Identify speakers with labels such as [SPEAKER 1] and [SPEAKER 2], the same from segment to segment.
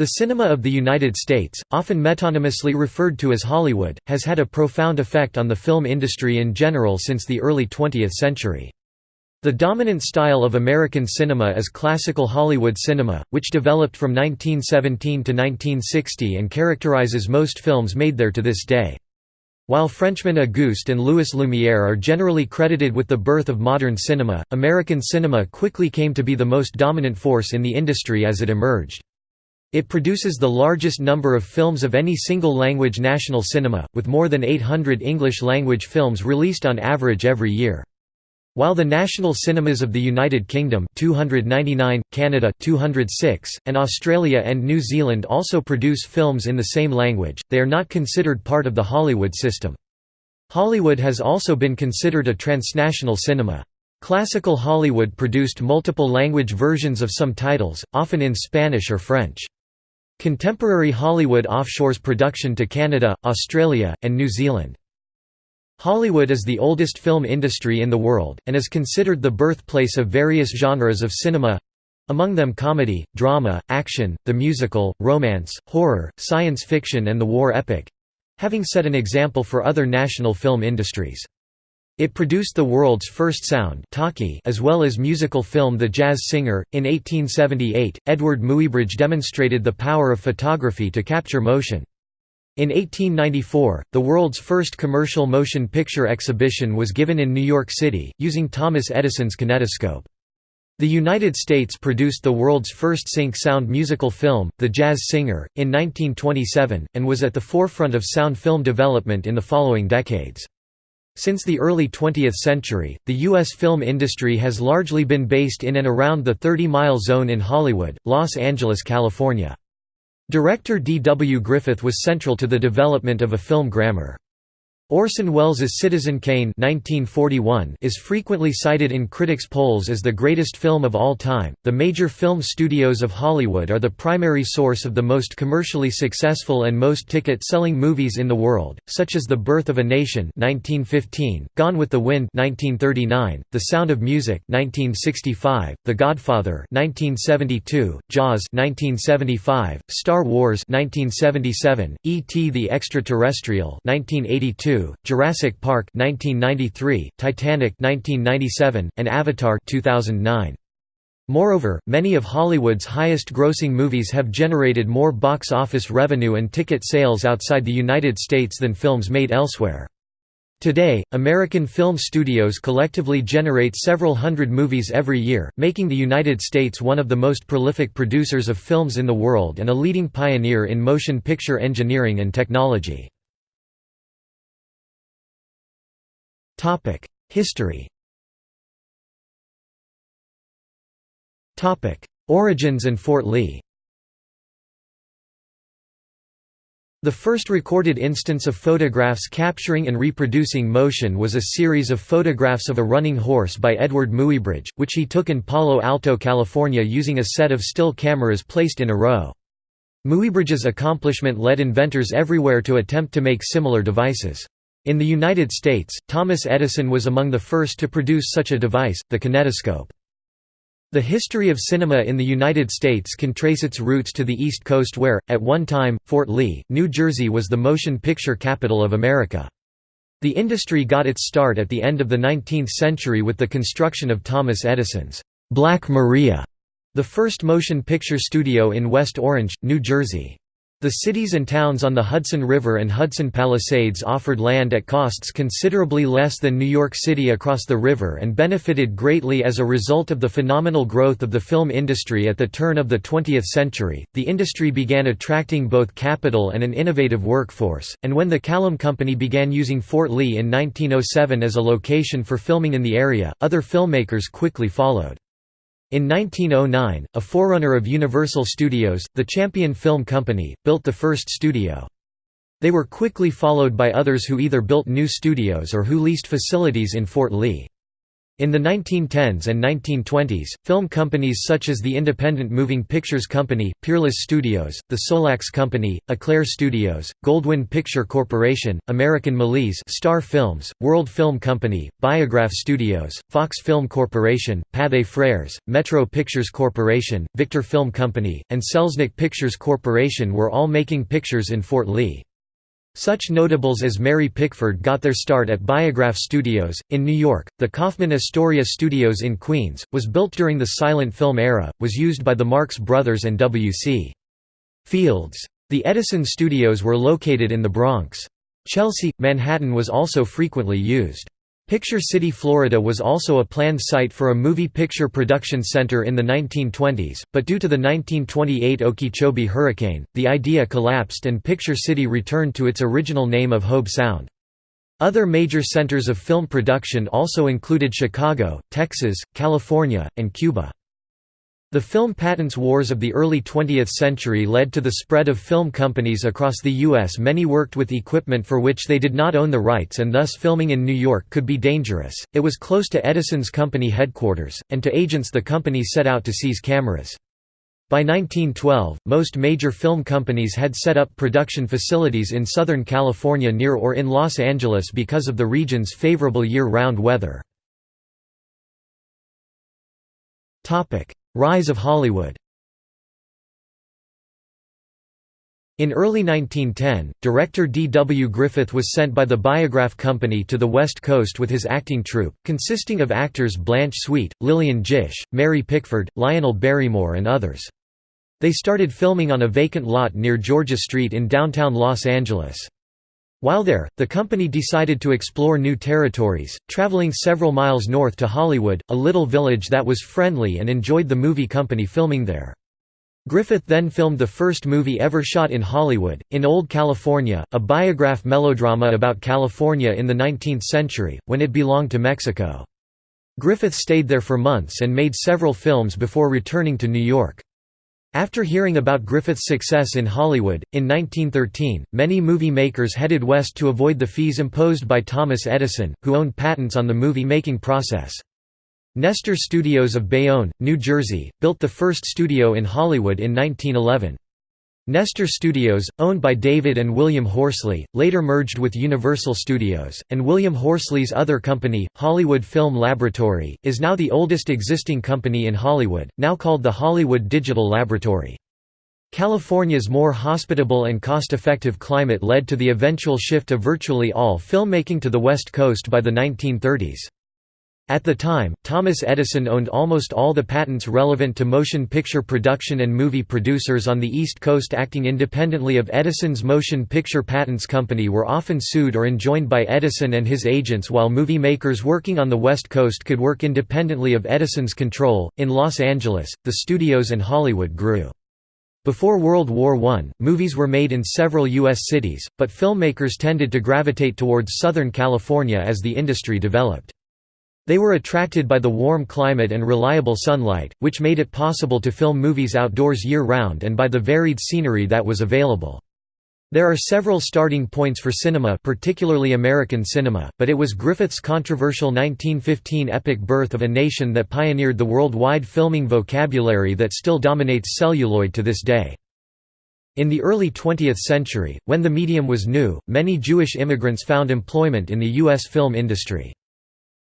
[SPEAKER 1] The cinema of the United States, often metonymously referred to as Hollywood, has had a profound effect on the film industry in general since the early 20th century. The dominant style of American cinema is classical Hollywood cinema, which developed from 1917 to 1960 and characterizes most films made there to this day. While Frenchmen Auguste and Louis Lumière are generally credited with the birth of modern cinema, American cinema quickly came to be the most dominant force in the industry as it emerged. It produces the largest number of films of any single-language national cinema, with more than 800 English-language films released on average every year. While the national cinemas of the United Kingdom 299, Canada 206, and Australia and New Zealand also produce films in the same language, they are not considered part of the Hollywood system. Hollywood has also been considered a transnational cinema. Classical Hollywood produced multiple language versions of some titles, often in Spanish or French. Contemporary Hollywood offshores production to Canada, Australia, and New Zealand. Hollywood is the oldest film industry in the world, and is considered the birthplace of various genres of cinema—among them comedy, drama, action, the musical, romance, horror, science fiction and the war epic—having set an example for other national film industries. It produced the world's first sound as well as musical film The Jazz Singer. In 1878, Eadweard Muybridge demonstrated the power of photography to capture motion. In 1894, the world's first commercial motion picture exhibition was given in New York City, using Thomas Edison's kinetoscope. The United States produced the world's first sync-sound musical film, The Jazz Singer, in 1927, and was at the forefront of sound film development in the following decades. Since the early 20th century, the U.S. film industry has largely been based in and around the 30-mile zone in Hollywood, Los Angeles, California. Director D. W. Griffith was central to the development of a film grammar. Orson Welles' Citizen Kane 1941 is frequently cited in critics' polls as the greatest film of all time. The major film studios of Hollywood are the primary source of the most commercially successful and most ticket-selling movies in the world, such as The Birth of a Nation 1915, Gone with the Wind 1939, The Sound of Music 1965, The Godfather 1972, Jaws 1975, Star Wars 1977, E.T. the Extraterrestrial 1982, Jurassic Park 1993, Titanic 1997, and Avatar 2009. Moreover, many of Hollywood's highest-grossing movies have generated more box office revenue and ticket sales outside the United States than films made elsewhere. Today, American film studios collectively generate several hundred movies every year, making the United States one of the most prolific producers of films in the world and a leading pioneer in motion picture engineering and technology. History Origins and Fort Lee The first recorded instance of photographs capturing and reproducing motion was a series of photographs of a running horse by Eadweard Muybridge, which he took in Palo Alto, California using a set of still cameras placed in a row. Muybridge's accomplishment led inventors everywhere to attempt to make similar devices. In the United States, Thomas Edison was among the first to produce such a device, the kinetoscope. The history of cinema in the United States can trace its roots to the East Coast where, at one time, Fort Lee, New Jersey was the motion picture capital of America. The industry got its start at the end of the 19th century with the construction of Thomas Edison's Black Maria, the first motion picture studio in West Orange, New Jersey. The cities and towns on the Hudson River and Hudson Palisades offered land at costs considerably less than New York City across the river and benefited greatly as a result of the phenomenal growth of the film industry at the turn of the 20th century. The industry began attracting both capital and an innovative workforce, and when the Kalem Company began using Fort Lee in 1907 as a location for filming in the area, other filmmakers quickly followed. In 1909, a forerunner of Universal Studios, the Champion Film Company, built the first studio. They were quickly followed by others who either built new studios or who leased facilities in Fort Lee. In the 1910s and 1920s, film companies such as the Independent Moving Pictures Company, Peerless Studios, the Solax Company, Eclair Studios, Goldwyn Picture Corporation, American Méliès Star Films, World Film Company, Biograph Studios, Fox Film Corporation, Pathé Frères, Metro Pictures Corporation, Victor Film Company, and Selznick Pictures Corporation were all making pictures in Fort Lee. Such notables as Mary Pickford got their start at Biograph Studios, in New York. The Kaufman Astoria Studios in Queens, was built during the silent film era, was used by the Marx Brothers and W.C. Fields. The Edison Studios were located in the Bronx. Chelsea, Manhattan was also frequently used. Picture City, Florida was also a planned site for a movie picture production center in the 1920s, but due to the 1928 Okeechobee hurricane, the idea collapsed and Picture City returned to its original name of Hobe Sound. Other major centers of film production also included Chicago, Texas, California, and Cuba. The film patents wars of the early 20th century led to the spread of film companies across the U.S. Many worked with equipment for which they did not own the rights and thus filming in New York could be dangerous. It was close to Edison's company headquarters, and to agents the company set out to seize cameras. By 1912, most major film companies had set up production facilities in Southern California near or in Los Angeles because of the region's favorable year-round weather. Rise of Hollywood In early 1910, director D. W. Griffith was sent by the Biograph Company to the West Coast with his acting troupe, consisting of actors Blanche Sweet, Lillian Gish, Mary Pickford, Lionel Barrymore and others. They started filming on a vacant lot near Georgia Street in downtown Los Angeles. While there, the company decided to explore new territories, traveling several miles north to Hollywood, a little village that was friendly and enjoyed the movie company filming there. Griffith then filmed the first movie ever shot in Hollywood, In Old California, a biograph melodrama about California in the 19th century, when it belonged to Mexico. Griffith stayed there for months and made several films before returning to New York. After hearing about Griffith's success in Hollywood, in 1913, many movie makers headed west to avoid the fees imposed by Thomas Edison, who owned patents on the movie-making process. Nestor Studios of Bayonne, New Jersey, built the first studio in Hollywood in 1911. Nestor Studios, owned by David and William Horsley, later merged with Universal Studios, and William Horsley's other company, Hollywood Film Laboratory, is now the oldest existing company in Hollywood, now called the Hollywood Digital Laboratory. California's more hospitable and cost-effective climate led to the eventual shift of virtually all filmmaking to the West Coast by the 1930s. At the time, Thomas Edison owned almost all the patents relevant to motion picture production and movie producers on the East Coast acting independently of Edison's Motion Picture Patents Company were often sued or enjoined by Edison and his agents while movie makers working on the West Coast could work independently of Edison's control. In Los Angeles, the studios and Hollywood grew. Before World War I, movies were made in several U.S. cities, but filmmakers tended to gravitate towards Southern California as the industry developed. They were attracted by the warm climate and reliable sunlight, which made it possible to film movies outdoors year-round and by the varied scenery that was available. There are several starting points for cinema particularly American cinema, but it was Griffith's controversial 1915 epic Birth of a Nation that pioneered the worldwide filming vocabulary that still dominates celluloid to this day. In the early 20th century, when the medium was new, many Jewish immigrants found employment in the U.S. film industry.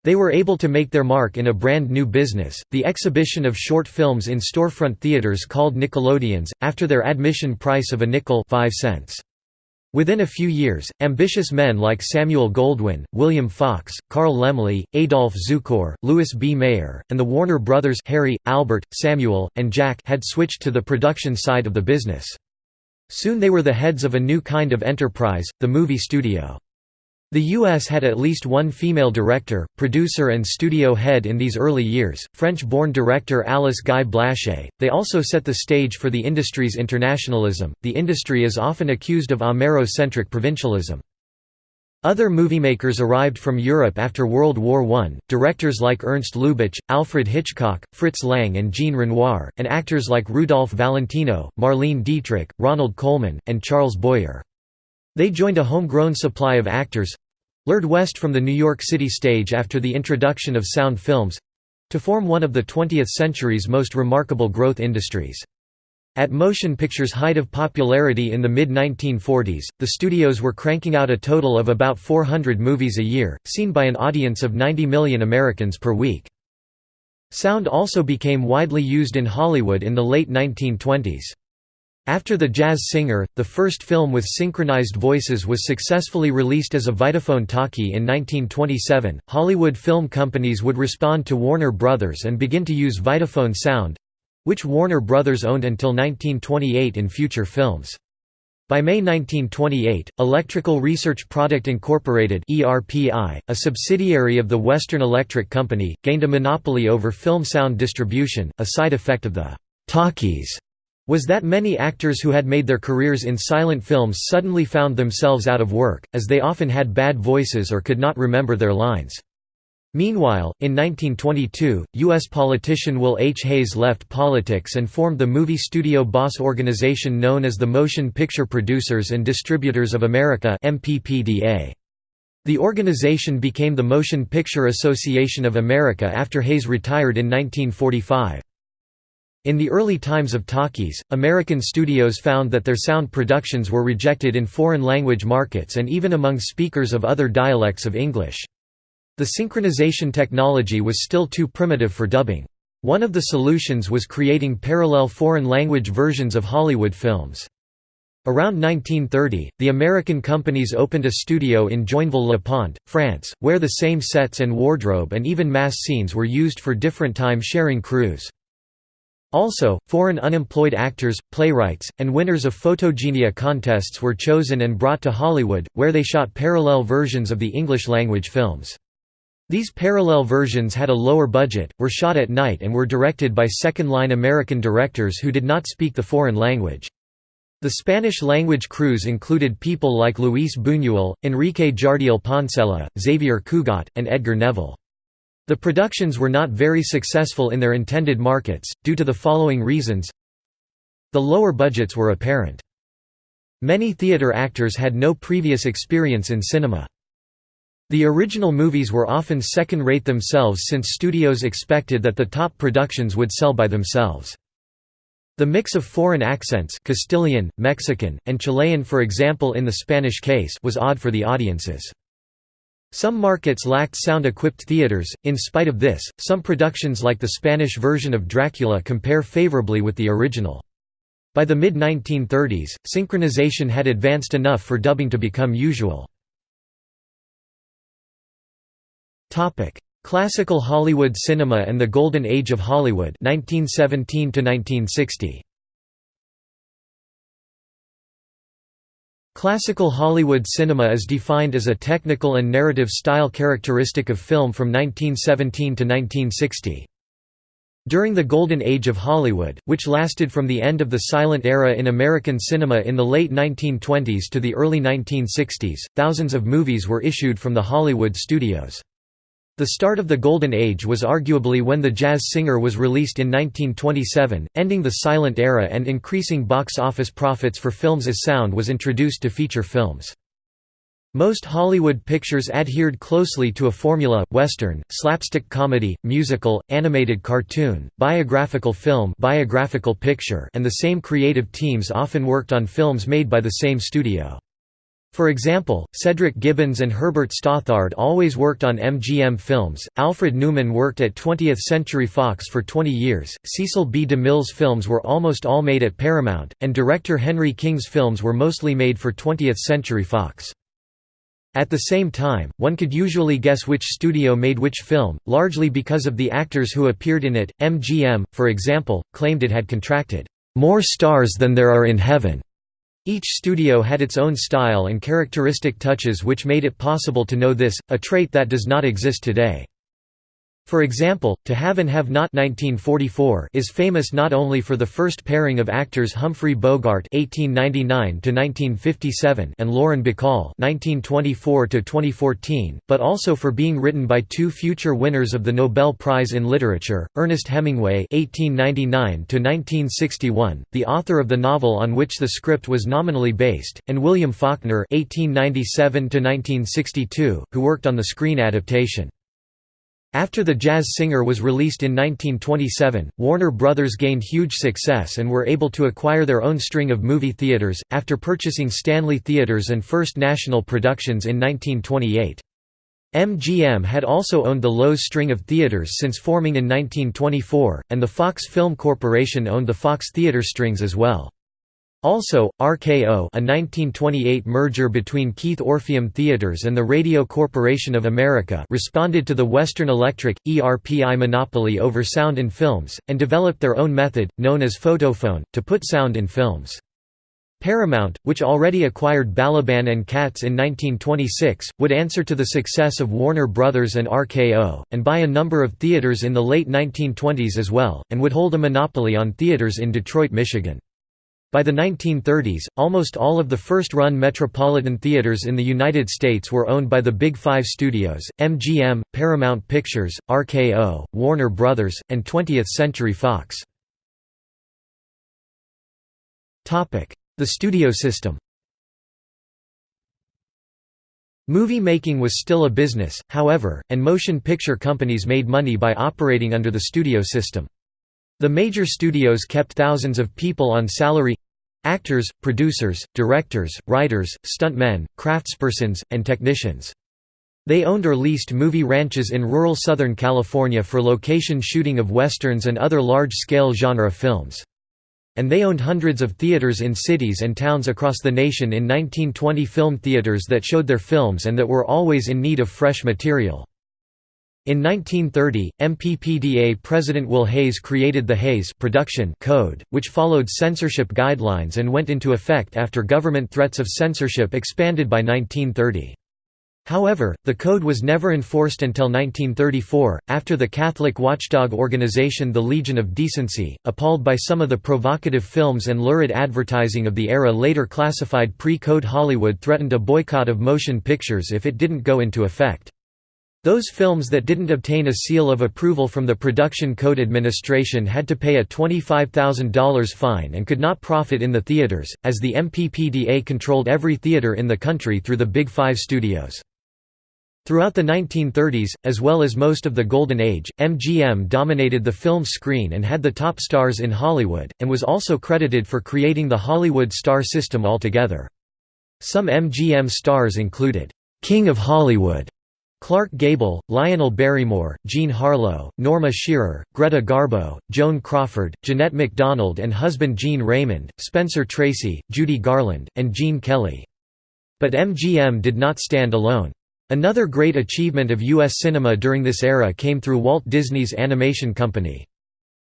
[SPEAKER 1] They were able to make their mark in a brand new business, the exhibition of short films in storefront theaters called Nickelodeons, after their admission price of a nickel 5 cents. Within a few years, ambitious men like Samuel Goldwyn, William Fox, Carl Laemmle, Adolph Zukor, Louis B. Mayer, and the Warner brothers Harry, Albert, Samuel, and Jack had switched to the production side of the business. Soon they were the heads of a new kind of enterprise, the movie studio. The U.S. had at least one female director, producer and studio head in these early years, French-born director Alice Guy Blaché. They also set the stage for the industry's internationalism. The industry is often accused of Amero-centric provincialism. Other moviemakers arrived from Europe after World War I, directors like Ernst Lubitsch, Alfred Hitchcock, Fritz Lang and Jean Renoir, and actors like Rudolph Valentino, Marlene Dietrich, Ronald Colman, and Charles Boyer. They joined a homegrown supply of actors lured west from the New York City stage after the introduction of sound films—to form one of the 20th century's most remarkable growth industries. At motion pictures' height of popularity in the mid-1940s, the studios were cranking out a total of about 400 movies a year, seen by an audience of 90 million Americans per week. Sound also became widely used in Hollywood in the late 1920s. After The Jazz Singer, the first film with synchronized voices was successfully released as a Vitaphone talkie in 1927, Hollywood film companies would respond to Warner Brothers and begin to use Vitaphone sound, which Warner Brothers owned until 1928 in future films. By May 1928, Electrical Research Product Incorporated (ERPI), a subsidiary of the Western Electric Company, gained a monopoly over film sound distribution. A side effect of the talkies was that many actors who had made their careers in silent films suddenly found themselves out of work, as they often had bad voices or could not remember their lines. Meanwhile, in 1922, U.S. politician Will H. Hays left politics and formed the movie studio boss organization known as the Motion Picture Producers and Distributors of America (MPPDA). The organization became the Motion Picture Association of America after Hays retired in 1945. In the early times of talkies, American studios found that their sound productions were rejected in foreign language markets and even among speakers of other dialects of English. The synchronization technology was still too primitive for dubbing. One of the solutions was creating parallel foreign language versions of Hollywood films. Around 1930, the American companies opened a studio in Joinville-le-Pont, France, where the same sets and wardrobe and even mass scenes were used for different time-sharing crews. Also, foreign unemployed actors, playwrights, and winners of photogenia contests were chosen and brought to Hollywood, where they shot parallel versions of the English-language films. These parallel versions had a lower budget, were shot at night and were directed by second-line American directors who did not speak the foreign language. The Spanish-language crews included people like Luis Buñuel, Enrique Jardiel Poncela, Xavier Cugat, and Edgar Neville. The productions were not very successful in their intended markets, due to the following reasons The lower budgets were apparent. Many theater actors had no previous experience in cinema. The original movies were often second-rate themselves since studios expected that the top productions would sell by themselves. The mix of foreign accents Castilian, Mexican, and Chilean for example in the Spanish case was odd for the audiences. Some markets lacked sound-equipped theaters, in spite of this, some productions like the Spanish version of Dracula compare favorably with the original. By the mid-1930s, synchronization had advanced enough for dubbing to become usual. Classical Hollywood cinema and the Golden Age of Hollywood 1917 to 1960. Classical Hollywood cinema is defined as a technical and narrative style characteristic of film from 1917 to 1960. During the Golden Age of Hollywood, which lasted from the end of the silent era in American cinema in the late 1920s to the early 1960s, thousands of movies were issued from the Hollywood studios. The start of the Golden Age was arguably when The Jazz Singer was released in 1927, ending the silent era and increasing box office profits for films as sound was introduced to feature films. Most Hollywood pictures adhered closely to a formula, western, slapstick comedy, musical, animated cartoon, biographical film biographical picture and the same creative teams often worked on films made by the same studio. For example, Cedric Gibbons and Herbert Stothart always worked on MGM films, Alfred Newman worked at 20th Century Fox for 20 years, Cecil B. DeMille's films were almost all made at Paramount, and director Henry King's films were mostly made for 20th Century Fox. At the same time, one could usually guess which studio made which film, largely because of the actors who appeared in it. MGM, for example, claimed it had contracted more stars than there are in heaven each studio had its own style and characteristic touches which made it possible to know this, a trait that does not exist today. For example, To Have and Have Not 1944 is famous not only for the first pairing of actors Humphrey Bogart (1899–1957) and Lauren Bacall (1924–2014), but also for being written by two future winners of the Nobel Prize in Literature, Ernest Hemingway (1899–1961), the author of the novel on which the script was nominally based, and William Faulkner (1897–1962), who worked on the screen adaptation. After The Jazz Singer was released in 1927, Warner Brothers gained huge success and were able to acquire their own string of movie theaters, after purchasing Stanley Theaters and First National Productions in 1928. MGM had also owned the Loews string of theaters since forming in 1924, and the Fox Film Corporation owned the Fox Theater strings as well. Also, RKO a 1928 merger between Keith Orpheum Theaters and the Radio Corporation of America responded to the Western Electric, ERPI monopoly over sound in films, and developed their own method, known as photophone, to put sound in films. Paramount, which already acquired Balaban and Katz in 1926, would answer to the success of Warner Brothers and RKO, and buy a number of theaters in the late 1920s as well, and would hold a monopoly on theaters in Detroit, Michigan. By the 1930s, almost all of the first-run Metropolitan theaters in the United States were owned by the Big Five studios, MGM, Paramount Pictures, RKO, Warner Brothers, and 20th Century Fox. The studio system Movie making was still a business, however, and motion picture companies made money by operating under the studio system. The major studios kept thousands of people on salary—actors, producers, directors, writers, stuntmen, craftspersons, and technicians. They owned or leased movie ranches in rural Southern California for location shooting of westerns and other large-scale genre films. And they owned hundreds of theaters in cities and towns across the nation in 1920 film theaters that showed their films and that were always in need of fresh material. In 1930, MPPDA President Will Hays created the Hays Production Code, which followed censorship guidelines and went into effect after government threats of censorship expanded by 1930. However, the code was never enforced until 1934, after the Catholic watchdog organization the Legion of Decency, appalled by some of the provocative films and lurid advertising of the era later classified pre-code Hollywood threatened a boycott of motion pictures if it didn't go into effect. Those films that didn't obtain a seal of approval from the Production Code Administration had to pay a $25,000 fine and could not profit in the theaters, as the MPPDA controlled every theater in the country through the Big Five studios. Throughout the 1930s, as well as most of the Golden Age, MGM dominated the film screen and had the top stars in Hollywood, and was also credited for creating the Hollywood star system altogether. Some MGM stars included, "'King of Hollywood' Clark Gable, Lionel Barrymore, Jean Harlow, Norma Shearer, Greta Garbo, Joan Crawford, Jeanette MacDonald and husband Gene Raymond, Spencer Tracy, Judy Garland, and Gene Kelly. But MGM did not stand alone. Another great achievement of U.S. cinema during this era came through Walt Disney's Animation Company.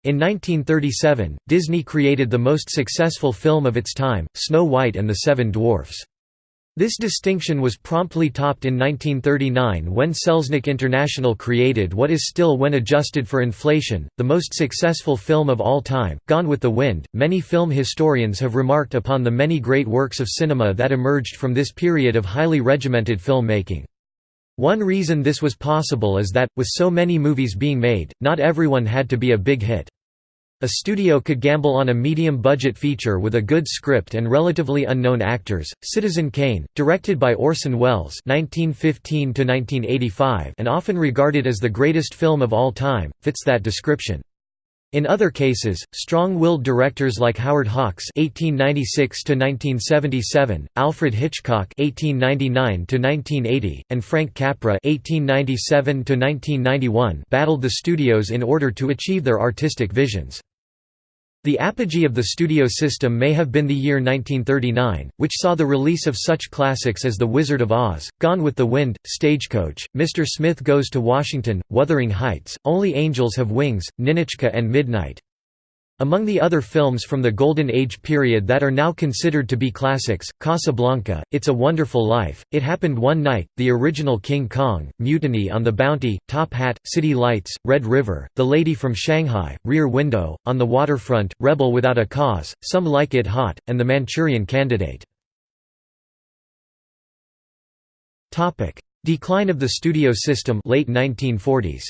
[SPEAKER 1] In 1937, Disney created the most successful film of its time, Snow White and the Seven Dwarfs. This distinction was promptly topped in 1939 when Selznick International created what is still when adjusted for inflation, the most successful film of all time, Gone with the Wind. Many film historians have remarked upon the many great works of cinema that emerged from this period of highly regimented filmmaking. One reason this was possible is that, with so many movies being made, not everyone had to be a big hit. A studio could gamble on a medium-budget feature with a good script and relatively unknown actors. Citizen Kane, directed by Orson Welles (1915–1985) and often regarded as the greatest film of all time, fits that description. In other cases, strong-willed directors like Howard Hawks (1896–1977), Alfred Hitchcock (1899–1980), and Frank Capra (1897–1991) battled the studios in order to achieve their artistic visions. The apogee of the studio system may have been the year 1939, which saw the release of such classics as The Wizard of Oz, Gone with the Wind, Stagecoach, Mr. Smith Goes to Washington, Wuthering Heights, Only Angels Have Wings, Ninotchka and Midnight. Among the other films from the Golden Age period that are now considered to be classics, Casablanca, It's a Wonderful Life, It Happened One Night, the original King Kong, Mutiny on the Bounty, Top Hat, City Lights, Red River, The Lady from Shanghai, Rear Window, On the Waterfront, Rebel Without a Cause, Some Like It Hot, and The Manchurian Candidate. Decline of the studio system late 1940s.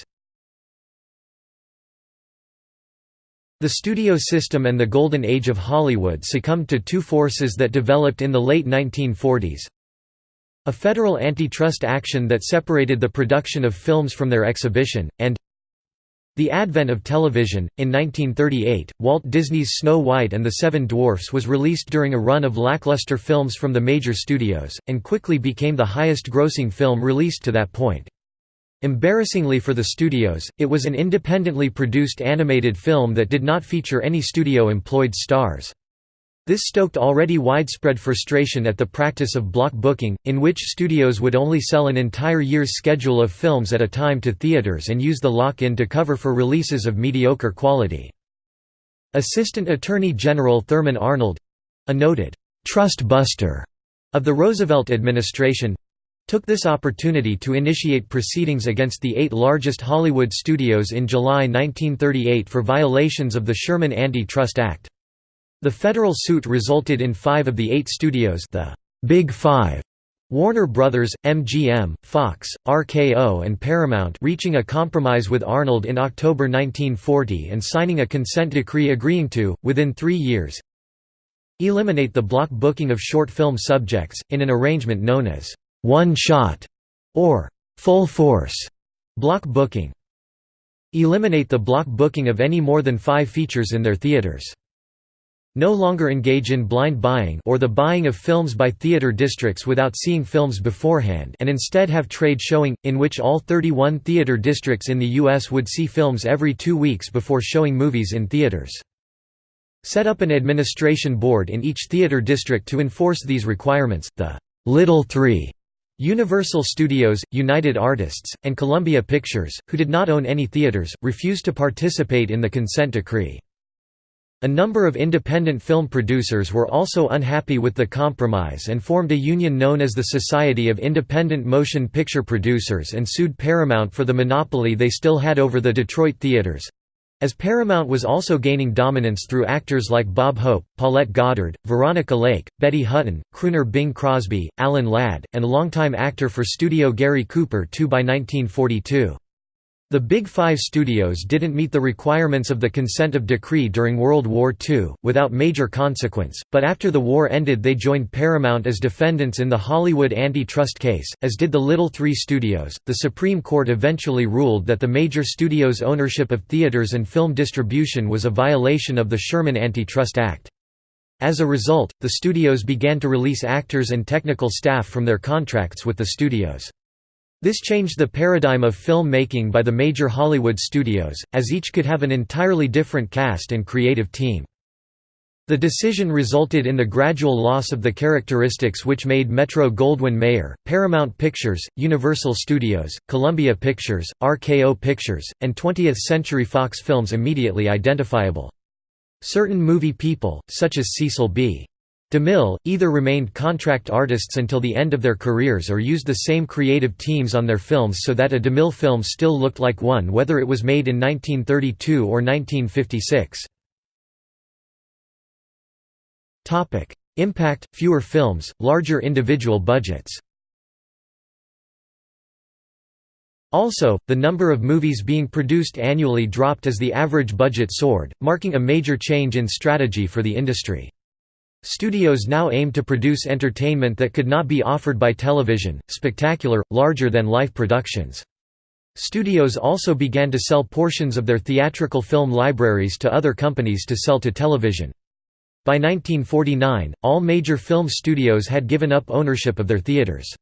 [SPEAKER 1] The studio system and the golden age of Hollywood succumbed to two forces that developed in the late 1940s. A federal antitrust action that separated the production of films from their exhibition, and the advent of television. In 1938, Walt Disney's Snow White and the Seven Dwarfs was released during a run of lackluster films from the major studios, and quickly became the highest grossing film released to that point. Embarrassingly for the studios, it was an independently produced animated film that did not feature any studio-employed stars. This stoked already widespread frustration at the practice of block booking, in which studios would only sell an entire year's schedule of films at a time to theaters and use the lock-in to cover for releases of mediocre quality. Assistant Attorney General Thurman Arnold—a noted «trust buster» of the Roosevelt administration, took this opportunity to initiate proceedings against the eight largest Hollywood studios in July 1938 for violations of the Sherman Anti-Trust Act. The federal suit resulted in five of the eight studios the Big Five Warner Brothers, MGM, Fox, RKO and Paramount reaching a compromise with Arnold in October 1940 and signing a consent decree agreeing to, within three years, eliminate the block booking of short film subjects, in an arrangement known as one shot, or full force block booking. Eliminate the block booking of any more than five features in their theaters. No longer engage in blind buying or the buying of films by theater districts without seeing films beforehand and instead have trade showing, in which all 31 theater districts in the U.S. would see films every two weeks before showing movies in theaters. Set up an administration board in each theater district to enforce these requirements, the Little Three Universal Studios, United Artists, and Columbia Pictures, who did not own any theaters, refused to participate in the consent decree. A number of independent film producers were also unhappy with the compromise and formed a union known as the Society of Independent Motion Picture Producers and sued Paramount for the monopoly they still had over the Detroit theaters. As Paramount was also gaining dominance through actors like Bob Hope, Paulette Goddard, Veronica Lake, Betty Hutton, crooner Bing Crosby, Alan Ladd, and longtime actor for studio Gary Cooper too by 1942. The Big Five studios didn't meet the requirements of the consent of decree during World War II, without major consequence, but after the war ended they joined Paramount as defendants in the Hollywood antitrust case, as did the Little Three studios. The Supreme Court eventually ruled that the major studios' ownership of theaters and film distribution was a violation of the Sherman Antitrust Act. As a result, the studios began to release actors and technical staff from their contracts with the studios. This changed the paradigm of film making by the major Hollywood studios, as each could have an entirely different cast and creative team. The decision resulted in the gradual loss of the characteristics which made Metro-Goldwyn-Mayer, Paramount Pictures, Universal Studios, Columbia Pictures, RKO Pictures, and 20th Century Fox films immediately identifiable. Certain movie people, such as Cecil B. DeMille, either remained contract artists until the end of their careers or used the same creative teams on their films so that a DeMille film still looked like one whether it was made in 1932 or 1956. Impact – fewer films, larger individual budgets Also, the number of movies being produced annually dropped as the average budget soared, marking a major change in strategy for the industry. Studios now aim to produce entertainment that could not be offered by television, spectacular, larger-than-life productions. Studios also began to sell portions of their theatrical film libraries to other companies to sell to television. By 1949, all major film studios had given up ownership of their theaters.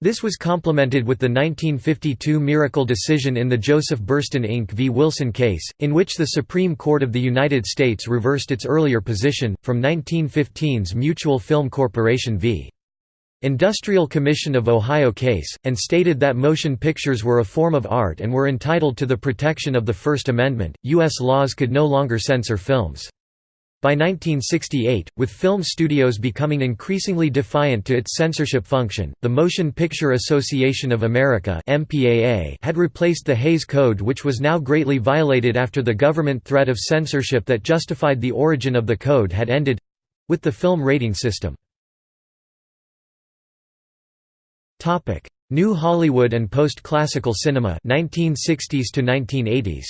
[SPEAKER 1] This was complemented with the 1952 miracle decision in the Joseph Burstyn Inc. v. Wilson case, in which the Supreme Court of the United States reversed its earlier position, from 1915's Mutual Film Corporation v. Industrial Commission of Ohio case, and stated that motion pictures were a form of art and were entitled to the protection of the First Amendment. U.S. laws could no longer censor films. By 1968, with film studios becoming increasingly defiant to its censorship function, the Motion Picture Association of America had replaced the Hays Code which was now greatly violated after the government threat of censorship that justified the origin of the code had ended—with the film rating system. New Hollywood and post-classical cinema 1960s to 1980s.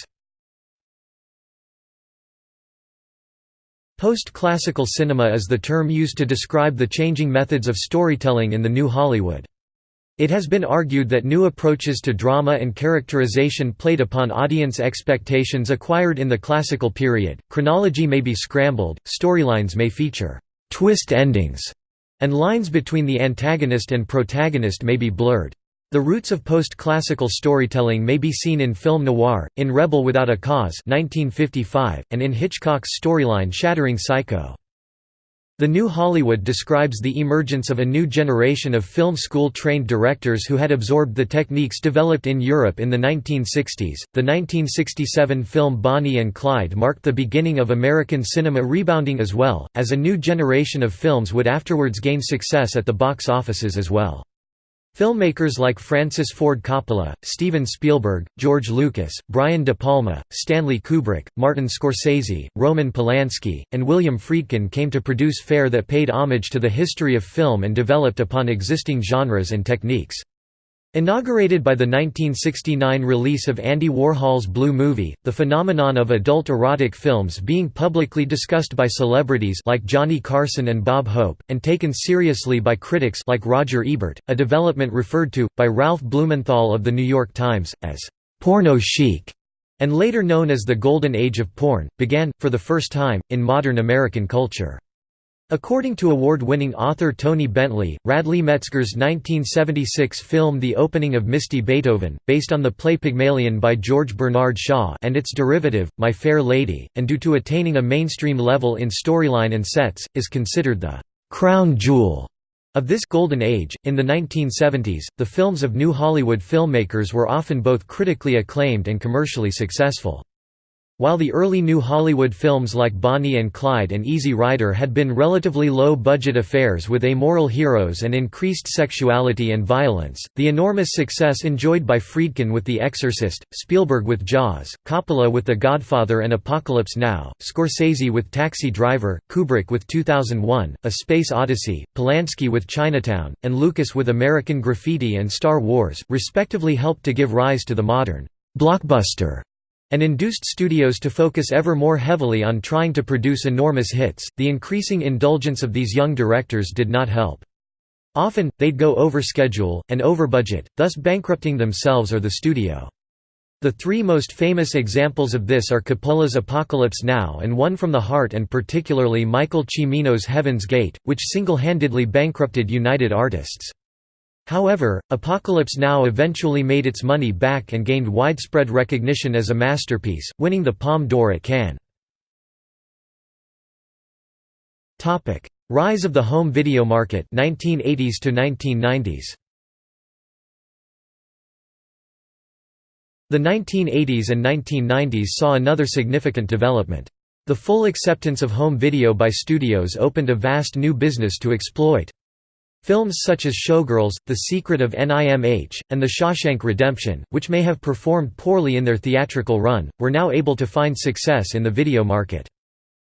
[SPEAKER 1] Post-classical cinema is the term used to describe the changing methods of storytelling in the New Hollywood. It has been argued that new approaches to drama and characterization played upon audience expectations acquired in the classical period. Chronology may be scrambled, storylines may feature twist endings, and lines between the antagonist and protagonist may be blurred. The roots of post-classical storytelling may be seen in film noir, in Rebel Without a Cause 1955, and in Hitchcock's storyline Shattering Psycho. The New Hollywood describes the emergence of a new generation of film school-trained directors who had absorbed the techniques developed in Europe in the 1960s. The 1967 film Bonnie and Clyde marked the beginning of American cinema rebounding as well, as a new generation of films would afterwards gain success at the box offices as well. Filmmakers like Francis Ford Coppola, Steven Spielberg, George Lucas, Brian De Palma, Stanley Kubrick, Martin Scorsese, Roman Polanski, and William Friedkin came to produce fare that paid homage to the history of film and developed upon existing genres and techniques. Inaugurated by the 1969 release of Andy Warhol's Blue Movie, the phenomenon of adult erotic films being publicly discussed by celebrities like Johnny Carson and Bob Hope, and taken seriously by critics like Roger Ebert, a development referred to, by Ralph Blumenthal of The New York Times, as «porno chic», and later known as the Golden Age of Porn, began, for the first time, in modern American culture. According to award-winning author Toni Bentley, Radley Metzger's 1976 film The Opening of Misty Beethoven, based on the play Pygmalion by George Bernard Shaw and its derivative, My Fair Lady, and due to attaining a mainstream level in storyline and sets, is considered the «crown jewel» of this golden age. In the 1970s, the films of New Hollywood filmmakers were often both critically acclaimed and commercially successful. While the early New Hollywood films like Bonnie and Clyde and Easy Rider had been relatively low-budget affairs with amoral heroes and increased sexuality and violence, the enormous success enjoyed by Friedkin with The Exorcist, Spielberg with Jaws, Coppola with The Godfather and Apocalypse Now, Scorsese with Taxi Driver, Kubrick with 2001, A Space Odyssey, Polanski with Chinatown, and Lucas with American Graffiti and Star Wars, respectively helped to give rise to the modern blockbuster and induced studios to focus ever more heavily on trying to produce enormous hits. The increasing indulgence of these young directors did not help. Often, they'd go over schedule, and over budget, thus bankrupting themselves or the studio. The three most famous examples of this are Coppola's Apocalypse Now and One from the Heart and particularly Michael Cimino's Heaven's Gate, which single-handedly bankrupted United Artists. However, Apocalypse Now eventually made its money back and gained widespread recognition as a masterpiece, winning the Palme d'Or at Cannes. Rise of the home video market 1980s to 1990s. The 1980s and 1990s saw another significant development. The full acceptance of home video by studios opened a vast new business to exploit. Films such as Showgirls, The Secret of NIMH, and The Shawshank Redemption, which may have performed poorly in their theatrical run, were now able to find success in the video market.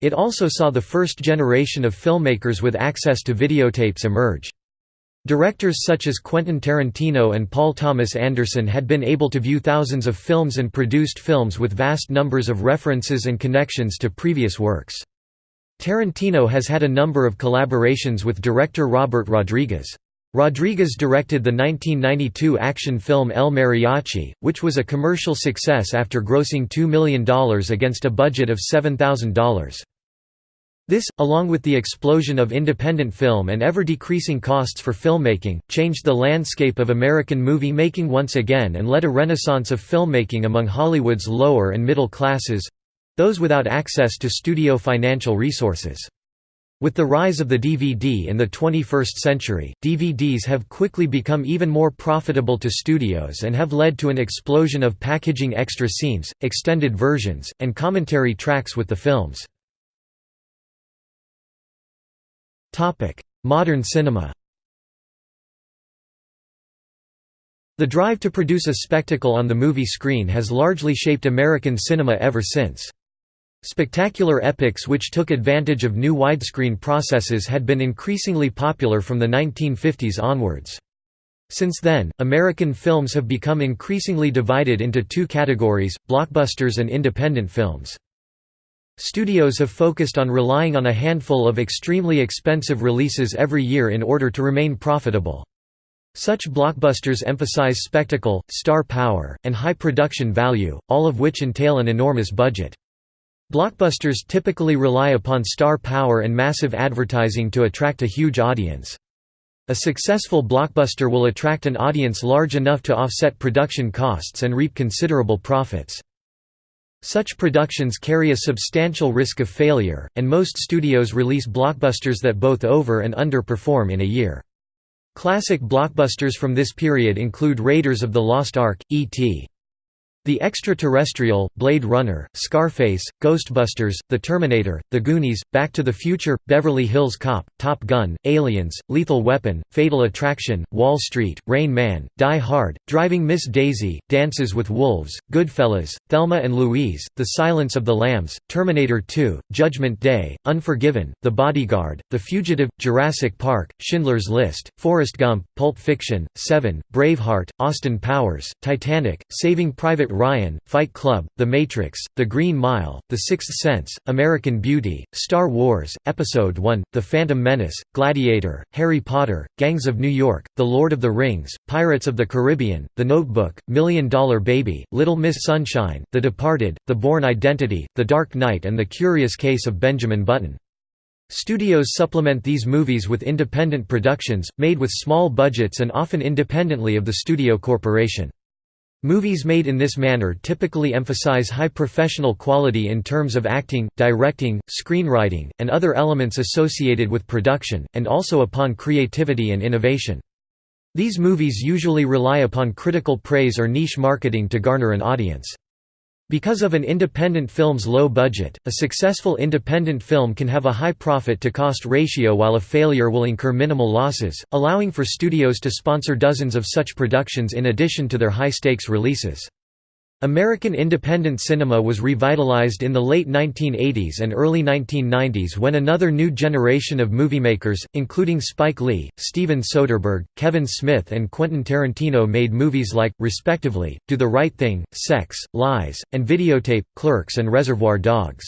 [SPEAKER 1] It also saw the first generation of filmmakers with access to videotapes emerge. Directors such as Quentin Tarantino and Paul Thomas Anderson had been able to view thousands of films and produced films with vast numbers of references and connections to previous works. Tarantino has had a number of collaborations with director Robert Rodriguez. Rodriguez directed the 1992 action film El Mariachi, which was a commercial success after grossing $2 million against a budget of $7,000. This, along with the explosion of independent film and ever-decreasing costs for filmmaking, changed the landscape of American movie making once again and led a renaissance of filmmaking among Hollywood's lower and middle classes, those without access to studio financial resources. With the rise of the DVD in the 21st century, DVDs have quickly become even more profitable to studios and have led to an explosion of packaging extra scenes, extended versions, and commentary tracks with the films. Modern cinema The drive to produce a spectacle on the movie screen has largely shaped American cinema ever since. Spectacular epics which took advantage of new widescreen processes had been increasingly popular from the 1950s onwards. Since then, American films have become increasingly divided into two categories, blockbusters and independent films. Studios have focused on relying on a handful of extremely expensive releases every year in order to remain profitable. Such blockbusters emphasize spectacle, star power, and high production value, all of which entail an enormous budget. Blockbusters typically rely upon star power and massive advertising to attract a huge audience. A successful blockbuster will attract an audience large enough to offset production costs and reap considerable profits. Such productions carry a substantial risk of failure, and most studios release blockbusters that both over and underperform in a year. Classic blockbusters from this period include Raiders of the Lost Ark, E.T. The Extraterrestrial, Blade Runner, Scarface, Ghostbusters, The Terminator, The Goonies, Back to the Future, Beverly Hills Cop, Top Gun, Aliens, Lethal Weapon, Fatal Attraction, Wall Street, Rain Man, Die Hard, Driving Miss Daisy, Dances with Wolves, Goodfellas, Thelma and Louise, The Silence of the Lambs, Terminator 2, Judgment Day, Unforgiven, The Bodyguard, The Fugitive, Jurassic Park, Schindler's List, Forrest Gump, Pulp Fiction, Seven, Braveheart, Austin Powers, Titanic, Saving Private Ryan, Fight Club, The Matrix, The Green Mile, The Sixth Sense, American Beauty, Star Wars, Episode I, The Phantom Menace, Gladiator, Harry Potter, Gangs of New York, The Lord of the Rings, Pirates of the Caribbean, The Notebook, Million Dollar Baby, Little Miss Sunshine, The Departed, The Bourne Identity, The Dark Knight and The Curious Case of Benjamin Button. Studios supplement these movies with independent productions, made with small budgets and often independently of the studio corporation. Movies made in this manner typically emphasize high professional quality in terms of acting, directing, screenwriting, and other elements associated with production, and also upon creativity and innovation. These movies usually rely upon critical praise or niche marketing to garner an audience. Because of an independent film's low budget, a successful independent film can have a high profit-to-cost ratio while a failure will incur minimal losses, allowing for studios to sponsor dozens of such productions in addition to their high-stakes releases. American independent cinema was revitalized in the late 1980s and early 1990s when another new generation of moviemakers, including Spike Lee, Steven Soderbergh, Kevin Smith and Quentin Tarantino made movies like, respectively, Do the Right Thing, Sex, Lies, and Videotape, Clerks and Reservoir Dogs.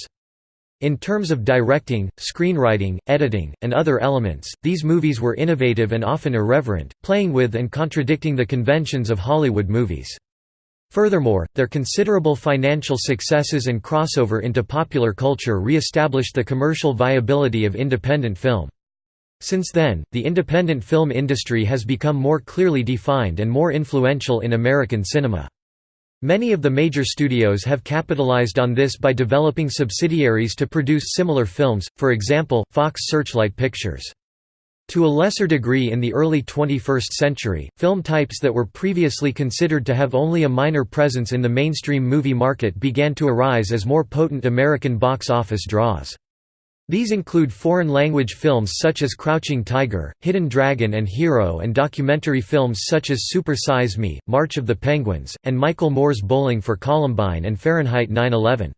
[SPEAKER 1] In terms of directing, screenwriting, editing, and other elements, these movies were innovative and often irreverent, playing with and contradicting the conventions of Hollywood movies. Furthermore, their considerable financial successes and crossover into popular culture re-established the commercial viability of independent film. Since then, the independent film industry has become more clearly defined and more influential in American cinema. Many of the major studios have capitalized on this by developing subsidiaries to produce similar films, for example, Fox Searchlight Pictures. To a lesser degree in the early 21st century, film types that were previously considered to have only a minor presence in the mainstream movie market began to arise as more potent American box office draws. These include foreign-language films such as Crouching Tiger, Hidden Dragon and Hero and documentary films such as Super Size Me, March of the Penguins, and Michael Moore's Bowling for Columbine and Fahrenheit 9/11.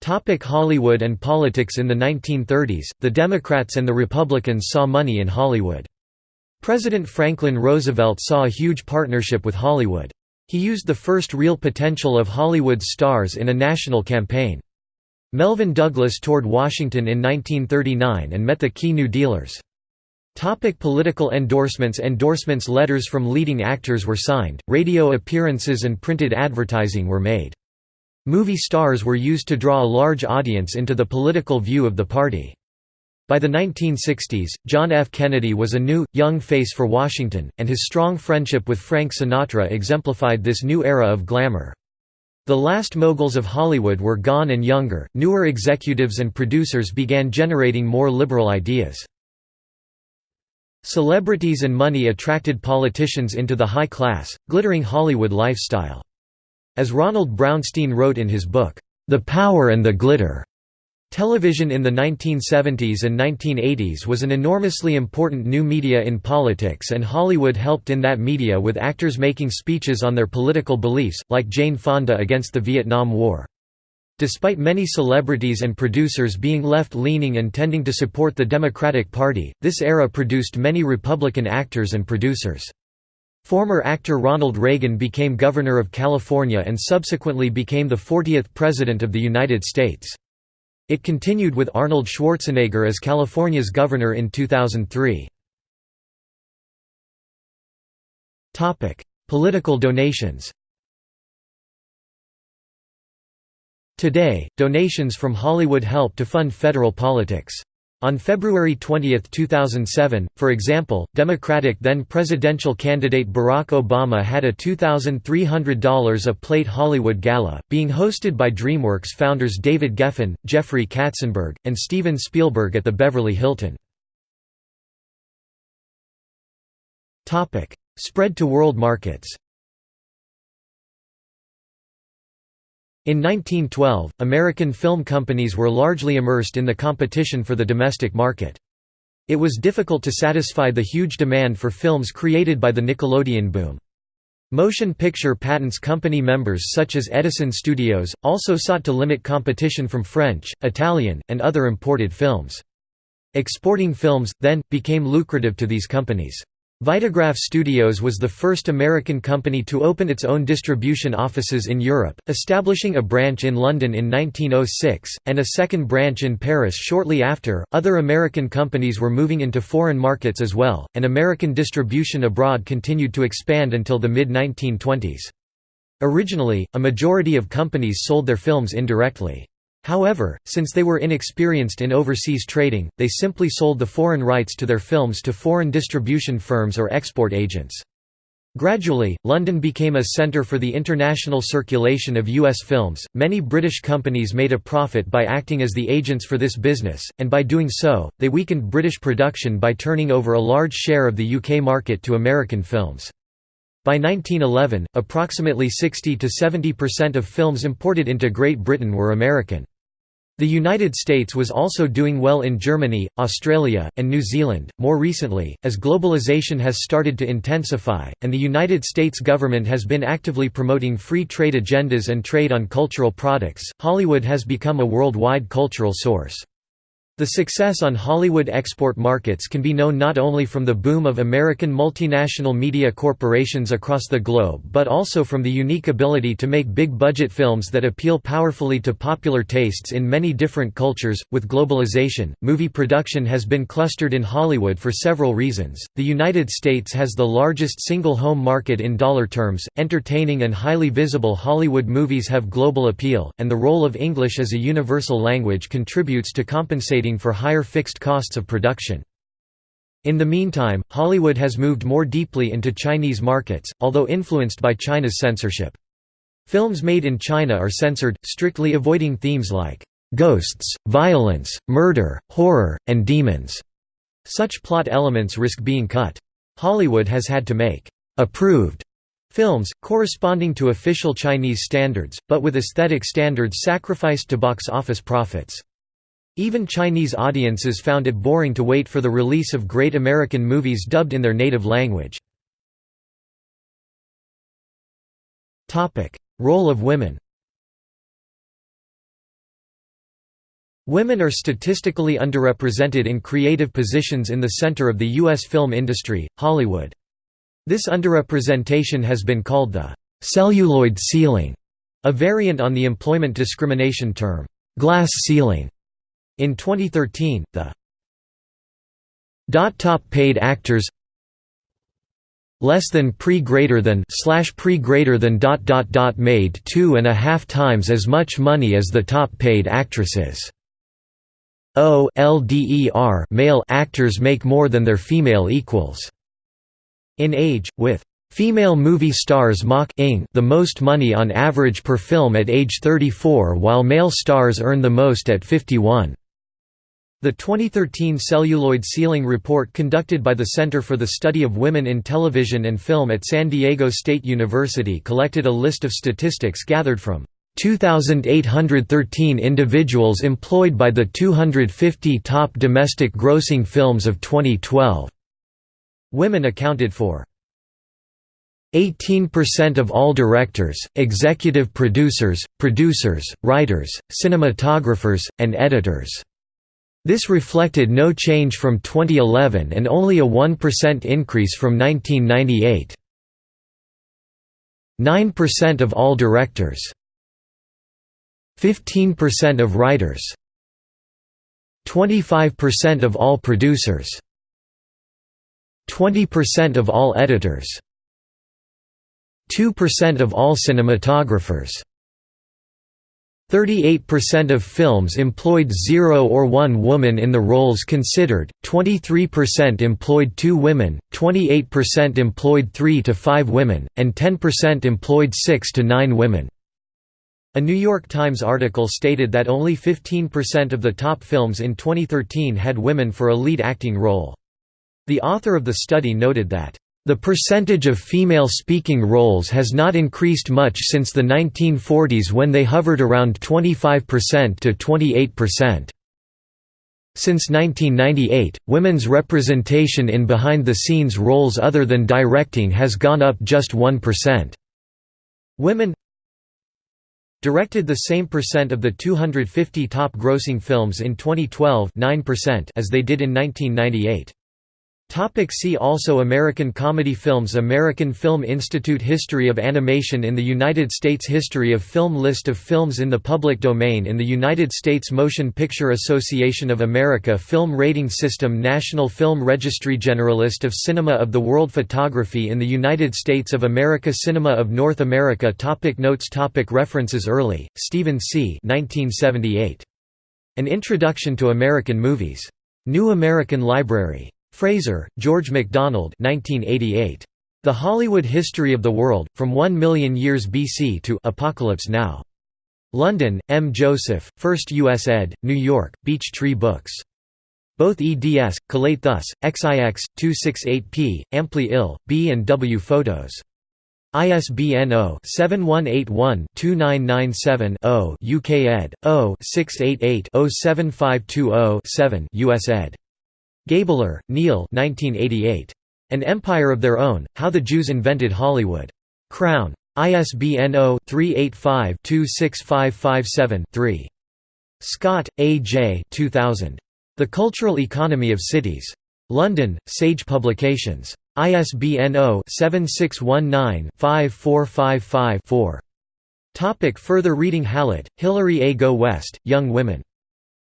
[SPEAKER 1] Topic Hollywood and politics In the 1930s, the Democrats and the Republicans saw money in Hollywood. President Franklin Roosevelt saw a huge partnership with Hollywood. He used the first real potential of Hollywood's stars in a national campaign. Melvyn Douglas toured Washington in 1939 and met the key New Dealers. Topic political endorsements Endorsements letters from leading actors were signed, radio appearances and printed advertising were made. Movie stars were used to draw a large audience into the political view of the party. By the 1960s, John F. Kennedy was a new, young face for Washington, and his strong friendship with Frank Sinatra exemplified this new era of glamour. The last moguls of Hollywood were gone and younger, newer executives and producers began generating more liberal ideas. Celebrities and money attracted politicians into the high class, glittering Hollywood lifestyle. As Ronald Brownstein wrote in his book, The Power and the Glitter, Television in the 1970s and 1980s was an enormously important new media in politics and Hollywood helped in that media with actors making speeches on their political beliefs, like Jane Fonda against the Vietnam War. Despite many celebrities and producers being left-leaning and tending to support the Democratic Party, this era produced many Republican actors and producers. Former actor Ronald Reagan became Governor of California and subsequently became the 40th President of the United States. It continued with Arnold Schwarzenegger as California's governor in 2003. Political donations Today, donations from Hollywood help to fund federal politics. On February 20, 2007, for example, Democratic then-presidential candidate Barack Obama had a $2,300 a plate Hollywood gala, being hosted by DreamWorks founders David Geffen, Jeffrey Katzenberg, and Steven Spielberg at the Beverly Hilton. Spread to world markets In 1912, American film companies were largely immersed in the competition for the domestic market. It was difficult to satisfy the huge demand for films created by the Nickelodeon boom. Motion Picture Patents Company members such as Edison Studios, also sought to limit competition from French, Italian, and other imported films. Exporting films, then, became lucrative to these companies. Vitagraph Studios was the first American company to open its own distribution offices in Europe, establishing a branch in London in 1906, and a second branch in Paris shortly after. Other American companies were moving into foreign markets as well, and American distribution abroad continued to expand until the mid 1920s. Originally, a majority of companies sold their films indirectly. However, since they were inexperienced in overseas trading, they simply sold the foreign rights to their films to foreign distribution firms or export agents. Gradually, London became a centre for the international circulation of U.S. films. Many British companies made a profit by acting as the agents for this business, and by doing so, they weakened British production by turning over a large share of the UK market to American films. By 1911, approximately 60 to 70% of films imported into Great Britain were American. The United States was also doing well in Germany, Australia, and New Zealand. More recently, as globalization has started to intensify, and the United States government has been actively promoting free trade agendas and trade on cultural products, Hollywood has become a worldwide cultural source. The success on Hollywood export markets can be known not only from the boom of American multinational media corporations across the globe but also from the unique ability to make big-budget films that appeal powerfully to popular tastes in many different cultures. With globalization, movie production has been clustered in Hollywood for several reasons. The United States has the largest single home market in dollar terms, entertaining and highly visible Hollywood movies have global appeal, and the role of English as a universal language contributes to compensating for higher fixed costs of production. In the meantime, Hollywood has moved more deeply into Chinese markets, although influenced by China's censorship. Films made in China are censored, strictly avoiding themes like ghosts, violence, murder, horror, and demons. Such plot elements risk being cut. Hollywood has had to make approved films, corresponding to official Chinese standards, but with aesthetic standards sacrificed to box office profits. Even Chinese audiences found it boring to wait for the release of great American movies dubbed in their native language. Role of women Women are statistically underrepresented in creative positions in the center of the U.S. film industry, Hollywood. This underrepresentation has been called the «celluloid ceiling», a variant on the employment discrimination term «glass ceiling». In 2013, the top paid actors less than pre greater than slash pre greater than dot dot dot made two and a half times as much money as the top paid actresses. O LDER male actors make more than their female equals. In Age, with Female movie stars mach the most money on average per film at age 34 while male stars earn the most at 51. The 2013 Celluloid Ceiling Report conducted by the Center for the Study of Women in Television and Film at San Diego State University collected a list of statistics gathered from 2,813 individuals employed by the 250 top domestic grossing films of 2012. Women accounted for 18% of all directors, executive producers, producers, writers, cinematographers, and editors. This reflected no change from 2011 and only a 1% increase from 1998. 9% of all directors. 15% of writers. 25% of all producers. 20% of all editors. 2% of all cinematographers 38% of films employed zero or one woman in the roles considered, 23% employed two women, 28% employed three to five women, and 10% employed six to nine women. A New York Times article stated that only 15% of the top films in 2013 had women for a lead acting role. The author of the study noted that the percentage of female speaking roles has not increased much since the 1940s when they hovered around 25% to 28%. Since 1998, women's representation in behind-the-scenes roles other than directing has gone up just 1%. Women directed the same percent of the 250 top grossing films in 2012 9% as they did in 1998. Topic see also American comedy films American Film Institute History of Animation in the United States History of Film List of films in the public domain in the United States Motion Picture Association of America Film Rating System National Film Registry Generalist of Cinema of the World Photography in the United States of America Cinema of North America topic Notes topic References Earley, Steven C. 1978. An Introduction to American Movies. New American Library. Fraser, George MacDonald 1988. The Hollywood History of the World, From One Million Years BC to Apocalypse Now. London, M. Joseph, First U.S. ed., New York, Beech Tree Books. Both eds, collate thus, XIX, 268p, amply ill, B and W photos. ISBN 0-7181-2997-0 UK ed. 0-688-07520-7 US ed. Gabler, Neal An Empire of Their Own, How the Jews Invented Hollywood. Crown. ISBN 0-385-26557-3. Scott, A. J. 2000. The Cultural Economy of Cities. London, Sage Publications. ISBN 0-7619-54554. Topic further reading Hallett, Hilary A. Go West, Young Women.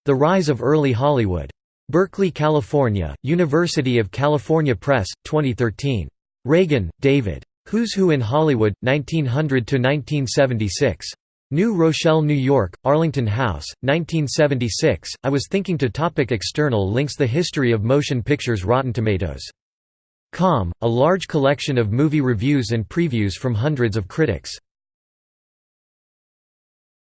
[SPEAKER 1] The Rise of Early Hollywood. Berkeley, California, University of California Press, 2013. Ragan, David. Who's Who in Hollywood, 1900–1976. New Rochelle, New York, Arlington House, 1976. I was thinking to topic External links The History of Motion Pictures Rotten Tomatoes. Com, a large collection of movie reviews and previews from hundreds of critics.